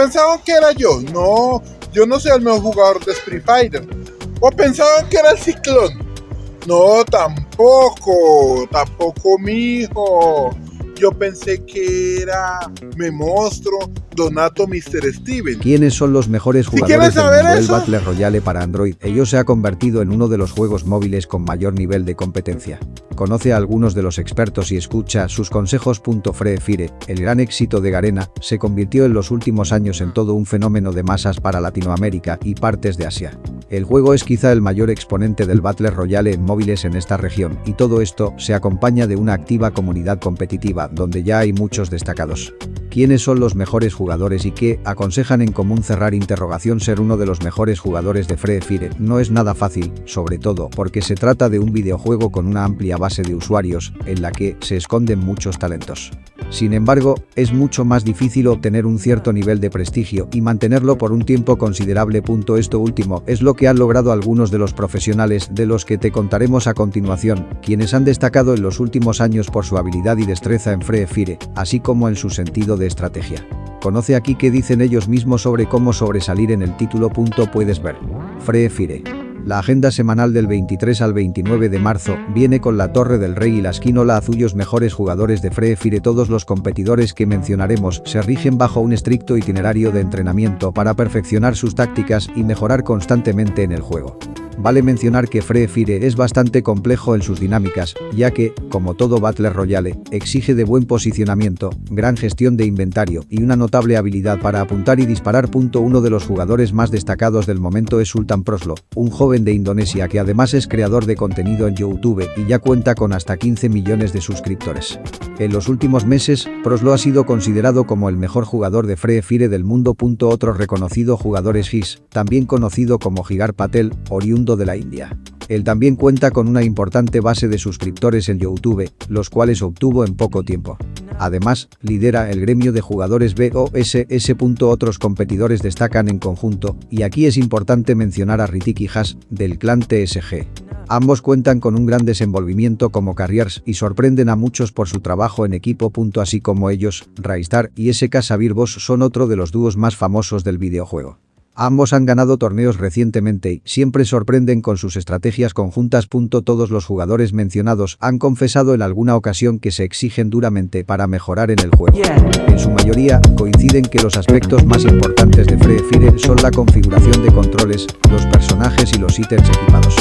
pensaban que era yo. No, yo no soy el mejor jugador de Street Fighter. O pensaban que era el ciclón. No, tampoco, tampoco mi hijo. Yo pensé que era Me Monstruo, Donato, Mr. Steven. ¿Quiénes son los mejores jugadores del Battle Royale para Android? Ello se ha convertido en uno de los juegos móviles con mayor nivel de competencia. Conoce a algunos de los expertos y escucha sus consejos. Free Fire, el gran éxito de Garena, se convirtió en los últimos años en todo un fenómeno de masas para Latinoamérica y partes de Asia. El juego es quizá el mayor exponente del Battle Royale en móviles en esta región, y todo esto se acompaña de una activa comunidad competitiva donde ya hay muchos destacados. ¿Quiénes son los mejores jugadores y qué aconsejan en común cerrar interrogación ser uno de los mejores jugadores de Free Fire? No es nada fácil, sobre todo porque se trata de un videojuego con una amplia base de usuarios en la que se esconden muchos talentos. Sin embargo, es mucho más difícil obtener un cierto nivel de prestigio y mantenerlo por un tiempo considerable. Esto último es lo que han logrado algunos de los profesionales de los que te contaremos a continuación, quienes han destacado en los últimos años por su habilidad y destreza en Free Fire, así como en su sentido de estrategia. Conoce aquí qué dicen ellos mismos sobre cómo sobresalir en el título. Puedes ver. Free Fire. La agenda semanal del 23 al 29 de marzo viene con la Torre del Rey y la Esquinola Azullos mejores jugadores de Free Fire. Todos los competidores que mencionaremos se rigen bajo un estricto itinerario de entrenamiento para perfeccionar sus tácticas y mejorar constantemente en el juego. Vale mencionar que Free Fire es bastante complejo en sus dinámicas, ya que, como todo Battle Royale, exige de buen posicionamiento, gran gestión de inventario y una notable habilidad para apuntar y disparar. Uno de los jugadores más destacados del momento es Sultan Proslo, un joven de Indonesia que además es creador de contenido en YouTube y ya cuenta con hasta 15 millones de suscriptores. En los últimos meses, Proslo ha sido considerado como el mejor jugador de Free Fire del mundo. Otro reconocido jugador es His, también conocido como Gigar Patel, de la India. Él también cuenta con una importante base de suscriptores en YouTube, los cuales obtuvo en poco tiempo. Además, lidera el gremio de jugadores BOSS. Otros competidores destacan en conjunto, y aquí es importante mencionar a Ritik y del clan TSG. Ambos cuentan con un gran desenvolvimiento como carriers y sorprenden a muchos por su trabajo en equipo. Así como ellos, Raistar y SK Sabir Boss son otro de los dúos más famosos del videojuego. Ambos han ganado torneos recientemente y siempre sorprenden con sus estrategias conjuntas. Todos los jugadores mencionados han confesado en alguna ocasión que se exigen duramente para mejorar en el juego. En su mayoría, coinciden que los aspectos más importantes de Free Fire son la configuración de controles, los personajes y los ítems equipados.